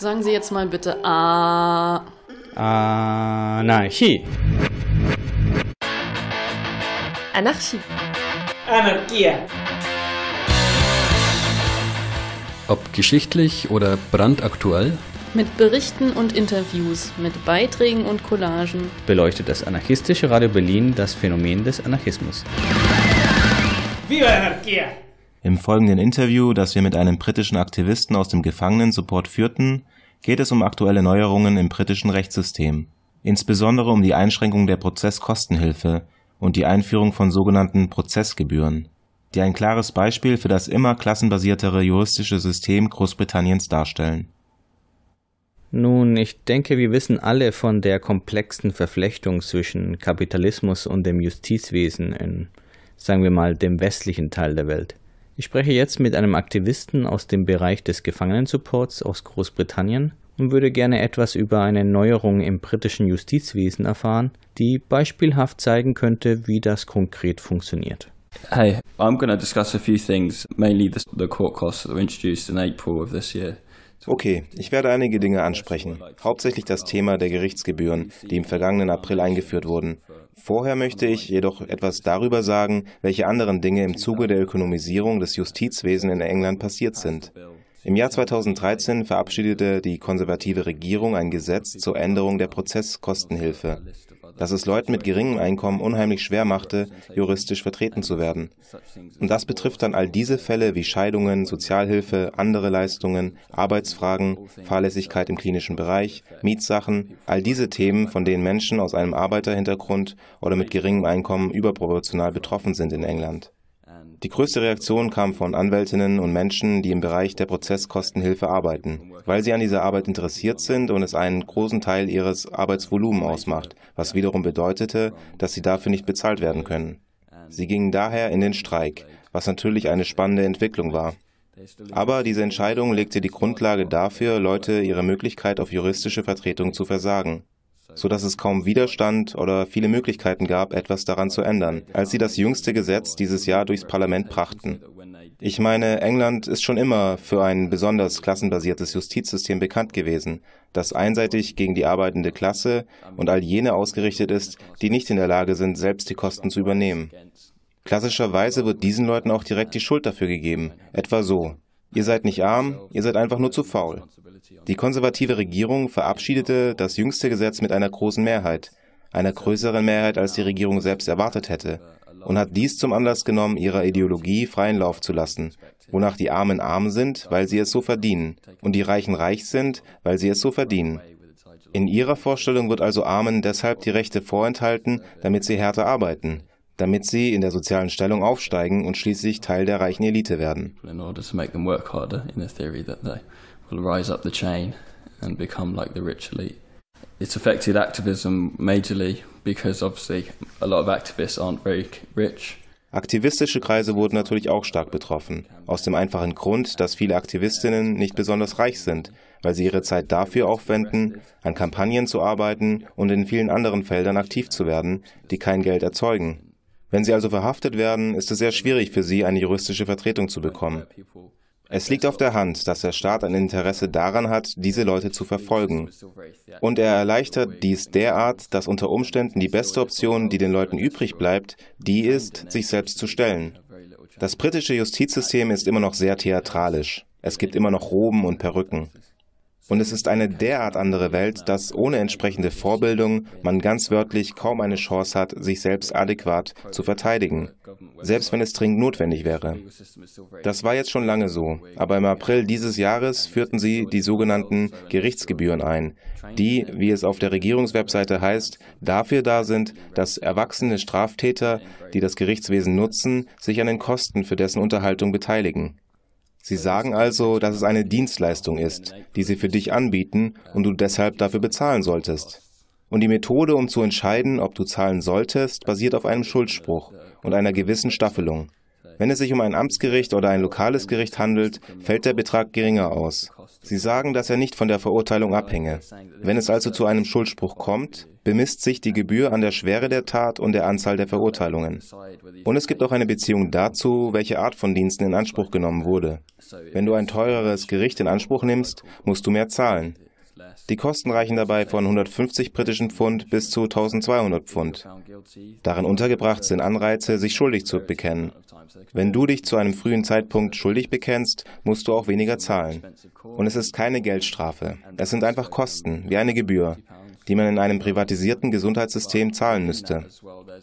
Sagen Sie jetzt mal bitte A. Anarchie. Anarchie. Anarchia. Ob geschichtlich oder brandaktuell, Mit Berichten und Interviews, mit Beiträgen und Collagen. beleuchtet das anarchistische Radio Berlin das Phänomen des Anarchismus. Viva la anarquía. Im folgenden Interview, das wir mit einem britischen Aktivisten aus dem Gefangenensupport führten, geht es um aktuelle Neuerungen im britischen Rechtssystem, insbesondere um die Einschränkung der Prozesskostenhilfe und die Einführung von sogenannten Prozessgebühren, die ein klares Beispiel für das immer klassenbasiertere juristische System Großbritanniens darstellen. Nun, ich denke, wir wissen alle von der komplexen Verflechtung zwischen Kapitalismus und dem Justizwesen in, sagen wir mal, dem westlichen Teil der Welt. Ich spreche jetzt mit einem Aktivisten aus dem Bereich des Gefangenensupports aus Großbritannien und würde gerne etwas über eine Neuerung im britischen Justizwesen erfahren, die beispielhaft zeigen könnte, wie das konkret funktioniert. Hey, I'm going to discuss a few things, mainly the, the court costs that were introduced in April of this year. Okay, ich werde einige Dinge ansprechen, hauptsächlich das Thema der Gerichtsgebühren, die im vergangenen April eingeführt wurden. Vorher möchte ich jedoch etwas darüber sagen, welche anderen Dinge im Zuge der Ökonomisierung des Justizwesens in England passiert sind. Im Jahr 2013 verabschiedete die konservative Regierung ein Gesetz zur Änderung der Prozesskostenhilfe, das es Leuten mit geringem Einkommen unheimlich schwer machte, juristisch vertreten zu werden. Und das betrifft dann all diese Fälle wie Scheidungen, Sozialhilfe, andere Leistungen, Arbeitsfragen, Fahrlässigkeit im klinischen Bereich, Mietsachen, all diese Themen, von denen Menschen aus einem Arbeiterhintergrund oder mit geringem Einkommen überproportional betroffen sind in England. Die größte Reaktion kam von Anwältinnen und Menschen, die im Bereich der Prozesskostenhilfe arbeiten, weil sie an dieser Arbeit interessiert sind und es einen großen Teil ihres Arbeitsvolumens ausmacht, was wiederum bedeutete, dass sie dafür nicht bezahlt werden können. Sie gingen daher in den Streik, was natürlich eine spannende Entwicklung war. Aber diese Entscheidung legte die Grundlage dafür, Leute ihre Möglichkeit auf juristische Vertretung zu versagen so dass es kaum Widerstand oder viele Möglichkeiten gab, etwas daran zu ändern, als sie das jüngste Gesetz dieses Jahr durchs Parlament brachten. Ich meine, England ist schon immer für ein besonders klassenbasiertes Justizsystem bekannt gewesen, das einseitig gegen die arbeitende Klasse und all jene ausgerichtet ist, die nicht in der Lage sind, selbst die Kosten zu übernehmen. Klassischerweise wird diesen Leuten auch direkt die Schuld dafür gegeben, etwa so. Ihr seid nicht arm, ihr seid einfach nur zu faul. Die konservative Regierung verabschiedete das jüngste Gesetz mit einer großen Mehrheit, einer größeren Mehrheit, als die Regierung selbst erwartet hätte, und hat dies zum Anlass genommen, ihrer Ideologie freien Lauf zu lassen, wonach die Armen arm sind, weil sie es so verdienen, und die Reichen reich sind, weil sie es so verdienen. In ihrer Vorstellung wird also Armen deshalb die Rechte vorenthalten, damit sie härter arbeiten, damit sie in der sozialen Stellung aufsteigen und schließlich Teil der reichen Elite werden. It's affected activism majorly because obviously a lot of activists aren't very rich. Aktivistische Kreise wurden natürlich auch stark betroffen, aus dem einfachen Grund, dass viele Aktivistinnen nicht besonders reich sind, weil sie ihre Zeit dafür aufwenden, an Kampagnen zu arbeiten und in vielen anderen Feldern aktiv zu werden, die kein Geld erzeugen. Wenn sie also verhaftet werden, ist es sehr schwierig für sie, eine juristische Vertretung zu bekommen. Es liegt auf der Hand, dass der Staat ein Interesse daran hat, diese Leute zu verfolgen. Und er erleichtert dies derart, dass unter Umständen die beste Option, die den Leuten übrig bleibt, die ist, sich selbst zu stellen. Das britische Justizsystem ist immer noch sehr theatralisch. Es gibt immer noch Roben und Perücken. Und es ist eine derart andere Welt, dass ohne entsprechende Vorbildung man ganz wörtlich kaum eine Chance hat, sich selbst adäquat zu verteidigen, selbst wenn es dringend notwendig wäre. Das war jetzt schon lange so, aber im April dieses Jahres führten sie die sogenannten Gerichtsgebühren ein, die, wie es auf der Regierungswebseite heißt, dafür da sind, dass erwachsene Straftäter, die das Gerichtswesen nutzen, sich an den Kosten für dessen Unterhaltung beteiligen. Sie sagen also, dass es eine Dienstleistung ist, die sie für dich anbieten und du deshalb dafür bezahlen solltest. Und die Methode, um zu entscheiden, ob du zahlen solltest, basiert auf einem Schuldspruch und einer gewissen Staffelung. Wenn es sich um ein Amtsgericht oder ein lokales Gericht handelt, fällt der Betrag geringer aus. Sie sagen, dass er nicht von der Verurteilung abhänge. Wenn es also zu einem Schuldspruch kommt, bemisst sich die Gebühr an der Schwere der Tat und der Anzahl der Verurteilungen. Und es gibt auch eine Beziehung dazu, welche Art von Diensten in Anspruch genommen wurde. Wenn du ein teureres Gericht in Anspruch nimmst, musst du mehr zahlen. Die Kosten reichen dabei von 150 britischen Pfund bis zu 1200 Pfund. Darin untergebracht sind Anreize, sich schuldig zu bekennen. Wenn du dich zu einem frühen Zeitpunkt schuldig bekennst, musst du auch weniger zahlen. Und es ist keine Geldstrafe. Es sind einfach Kosten, wie eine Gebühr, die man in einem privatisierten Gesundheitssystem zahlen müsste.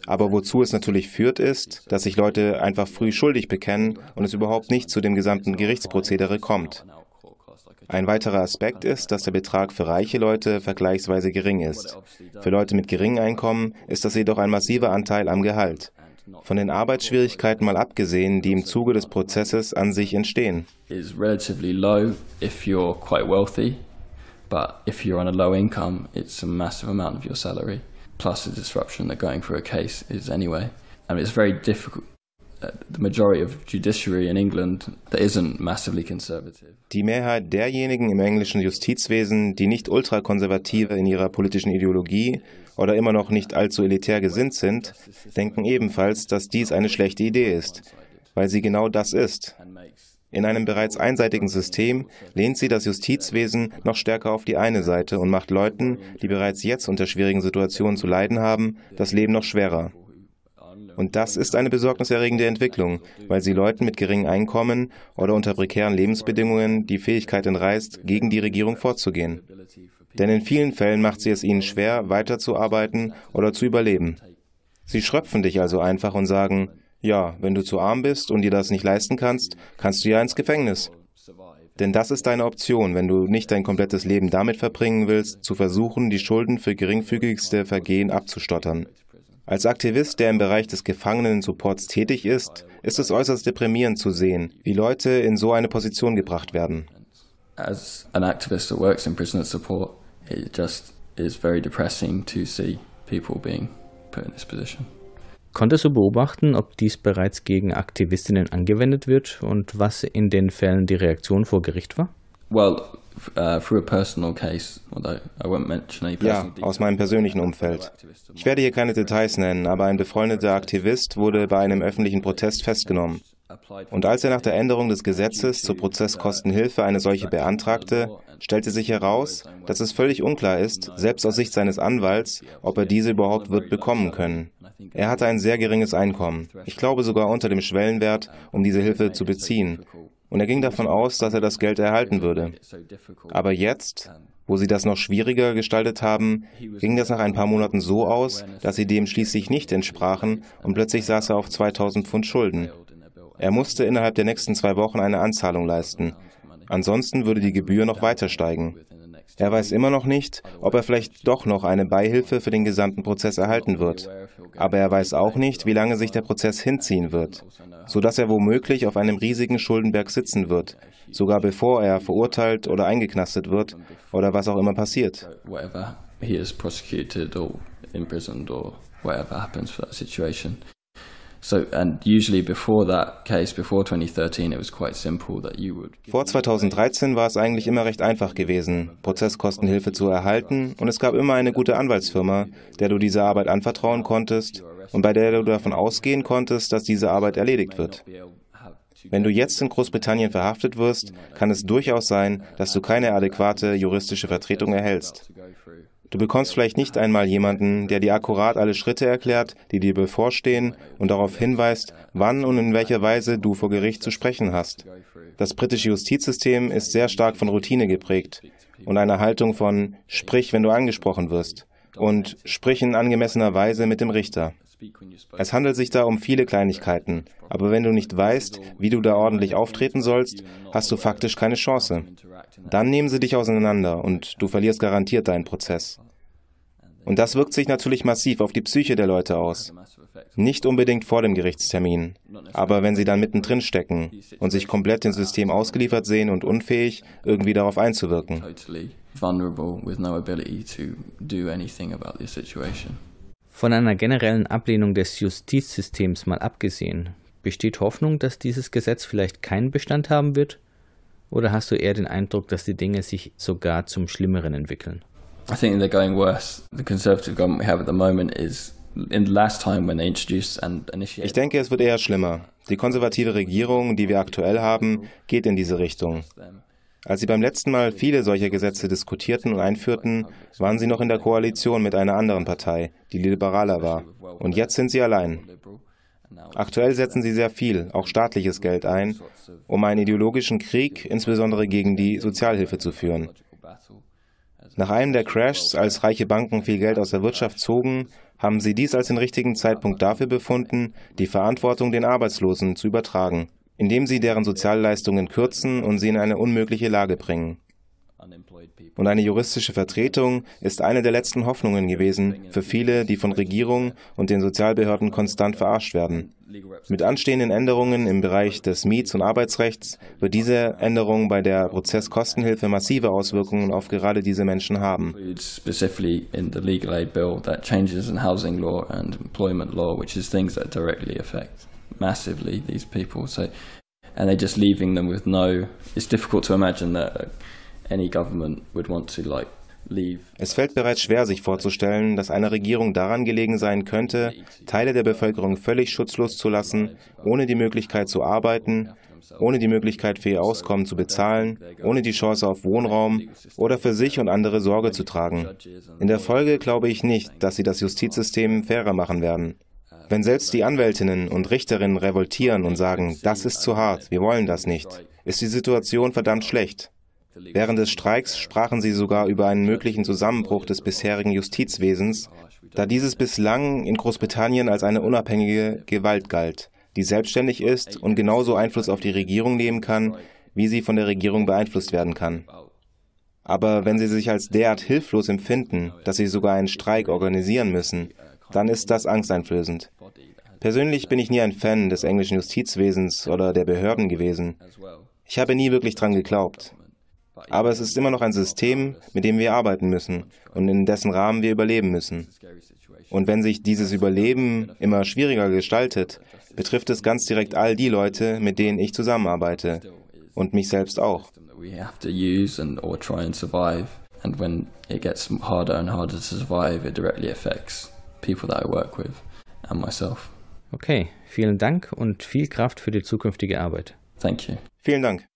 Aber wozu es natürlich führt, ist, dass sich Leute einfach früh schuldig bekennen und es überhaupt nicht zu dem gesamten Gerichtsprozedere kommt. Ein weiterer Aspekt ist, dass der Betrag für reiche Leute vergleichsweise gering ist. Für Leute mit geringem Einkommen ist das jedoch ein massiver Anteil am Gehalt. Von den Arbeitsschwierigkeiten mal abgesehen, die im Zuge des Prozesses an sich entstehen. but if you're on a low income, it's a massive amount of your salary, plus the disruption that going through a case is anyway. And it's very difficult. Die Mehrheit derjenigen im englischen Justizwesen, die nicht ultrakonservative in ihrer politischen Ideologie oder immer noch nicht allzu elitär gesinnt sind, denken ebenfalls, dass dies eine schlechte Idee ist, weil sie genau das ist. In einem bereits einseitigen System lehnt sie das Justizwesen noch stärker auf die eine Seite und macht Leuten, die bereits jetzt unter schwierigen Situationen zu leiden haben, das Leben noch schwerer. Und das ist eine besorgniserregende Entwicklung, weil sie Leuten mit geringem Einkommen oder unter prekären Lebensbedingungen die Fähigkeit entreißt, gegen die Regierung vorzugehen. Denn in vielen Fällen macht sie es ihnen schwer, weiterzuarbeiten oder zu überleben. Sie schröpfen dich also einfach und sagen, ja, wenn du zu arm bist und dir das nicht leisten kannst, kannst du ja ins Gefängnis. Denn das ist deine Option, wenn du nicht dein komplettes Leben damit verbringen willst, zu versuchen, die Schulden für geringfügigste Vergehen abzustottern. Als Aktivist, der im Bereich des Gefangenen-Supports tätig ist, ist es äußerst deprimierend zu sehen, wie Leute in so eine Position gebracht werden. As an activist that works in prisoner support, it just is very depressing to see people being put in this position. Konntest du beobachten, ob dies bereits gegen Aktivistinnen angewendet wird und was in den Fällen die Reaktion vor Gericht war? Well, uh, through a personal case, although I won't mention any Ja, personal aus meinem persönlichen Umfeld. Ich werde hier keine Details nennen, aber ein befreundeter Aktivist wurde bei einem öffentlichen Protest festgenommen. Und als er nach der Änderung des Gesetzes zur Prozesskostenhilfe eine solche beantragte, stellte sich heraus, dass es völlig unklar ist, selbst aus Sicht seines Anwalts, ob er diese überhaupt wird bekommen können. Er hatte ein sehr geringes Einkommen, ich glaube sogar unter dem Schwellenwert, um diese Hilfe zu beziehen. Und er ging davon aus, dass er das Geld erhalten würde. Aber jetzt, wo sie das noch schwieriger gestaltet haben, ging das nach ein paar Monaten so aus, dass sie dem schließlich nicht entsprachen und plötzlich saß er auf 2000 Pfund Schulden. Er musste innerhalb der nächsten zwei Wochen eine Anzahlung leisten. Ansonsten würde die Gebühr noch weiter steigen. Er weiß immer noch nicht, ob er vielleicht doch noch eine Beihilfe für den gesamten Prozess erhalten wird. Aber er weiß auch nicht, wie lange sich der Prozess hinziehen wird, sodass er womöglich auf einem riesigen Schuldenberg sitzen wird, sogar bevor er verurteilt oder eingeknastet wird oder was auch immer passiert. he is prosecuted or imprisoned or whatever happens for that situation. Vor 2013 war es eigentlich immer recht einfach gewesen, Prozesskostenhilfe zu erhalten und es gab immer eine gute Anwaltsfirma, der du diese Arbeit anvertrauen konntest und bei der du davon ausgehen konntest, dass diese Arbeit erledigt wird. Wenn du jetzt in Großbritannien verhaftet wirst, kann es durchaus sein, dass du keine adäquate juristische Vertretung erhältst. Du bekommst vielleicht nicht einmal jemanden, der dir akkurat alle Schritte erklärt, die dir bevorstehen und darauf hinweist, wann und in welcher Weise du vor Gericht zu sprechen hast. Das britische Justizsystem ist sehr stark von Routine geprägt und einer Haltung von sprich, wenn du angesprochen wirst und sprich in angemessener Weise mit dem Richter. Es handelt sich da um viele Kleinigkeiten, aber wenn du nicht weißt, wie du da ordentlich auftreten sollst, hast du faktisch keine Chance. Dann nehmen sie dich auseinander und du verlierst garantiert deinen Prozess. Und das wirkt sich natürlich massiv auf die Psyche der Leute aus. Nicht unbedingt vor dem Gerichtstermin, aber wenn sie dann mittendrin stecken und sich komplett dem System ausgeliefert sehen und unfähig, irgendwie darauf einzuwirken. Von einer generellen Ablehnung des Justizsystems mal abgesehen, Besteht Hoffnung, dass dieses Gesetz vielleicht keinen Bestand haben wird? Oder hast du eher den Eindruck, dass die Dinge sich sogar zum Schlimmeren entwickeln? I think they're going worse. The Conservative government we have at the moment is in the last time when they introduced and initiated. Ich denke, es wird eher schlimmer. Die konservative Regierung, die wir aktuell haben, geht in diese Richtung. Als sie beim letzten Mal viele solcher Gesetze diskutierten und einführten, waren sie noch in der Koalition mit einer anderen Partei, die liberaler war. Und jetzt sind sie allein. Aktuell setzen sie sehr viel, auch staatliches Geld ein, um einen ideologischen Krieg, insbesondere gegen die Sozialhilfe, zu führen. Nach einem der Crashs, als reiche Banken viel Geld aus der Wirtschaft zogen, haben sie dies als den richtigen Zeitpunkt dafür befunden, die Verantwortung den Arbeitslosen zu übertragen, indem sie deren Sozialleistungen kürzen und sie in eine unmögliche Lage bringen. Und eine juristische Vertretung ist eine der letzten Hoffnungen gewesen für viele, die von Regierung und den Sozialbehörden konstant verarscht werden. Mit anstehenden Änderungen im Bereich des Miets- und Arbeitsrechts wird diese Änderung bei der Prozesskostenhilfe massive Auswirkungen auf gerade diese Menschen haben. Massively these people. So, and they're just leaving them with no. It's difficult to imagine that any government would want to like es fällt bereits schwer, sich vorzustellen, dass einer Regierung daran gelegen sein könnte, Teile der Bevölkerung völlig schutzlos zu lassen, ohne die Möglichkeit zu arbeiten, ohne die Möglichkeit für ihr Auskommen zu bezahlen, ohne die Chance auf Wohnraum oder für sich und andere Sorge zu tragen. In der Folge glaube ich nicht, dass sie das Justizsystem fairer machen werden. Wenn selbst die Anwältinnen und Richterinnen revoltieren und sagen, das ist zu hart, wir wollen das nicht, ist die Situation verdammt schlecht. Während des Streiks sprachen sie sogar über einen möglichen Zusammenbruch des bisherigen Justizwesens, da dieses bislang in Großbritannien als eine unabhängige Gewalt galt, die selbstständig ist und genauso Einfluss auf die Regierung nehmen kann, wie sie von der Regierung beeinflusst werden kann. Aber wenn sie sich als derart hilflos empfinden, dass sie sogar einen Streik organisieren müssen, dann ist das angsteinflößend. Persönlich bin ich nie ein Fan des englischen Justizwesens oder der Behörden gewesen. Ich habe nie wirklich dran geglaubt. Aber es ist immer noch ein System, mit dem wir arbeiten müssen und in dessen Rahmen wir überleben müssen. Und wenn sich dieses Überleben immer schwieriger gestaltet, betrifft es ganz direkt all die Leute, mit denen ich zusammenarbeite und mich selbst auch. And when it gets harder and harder to survive, it directly affects people that I work with and myself. Okay, vielen Dank und viel Kraft für die zukünftige Arbeit. Thank you. Vielen Dank.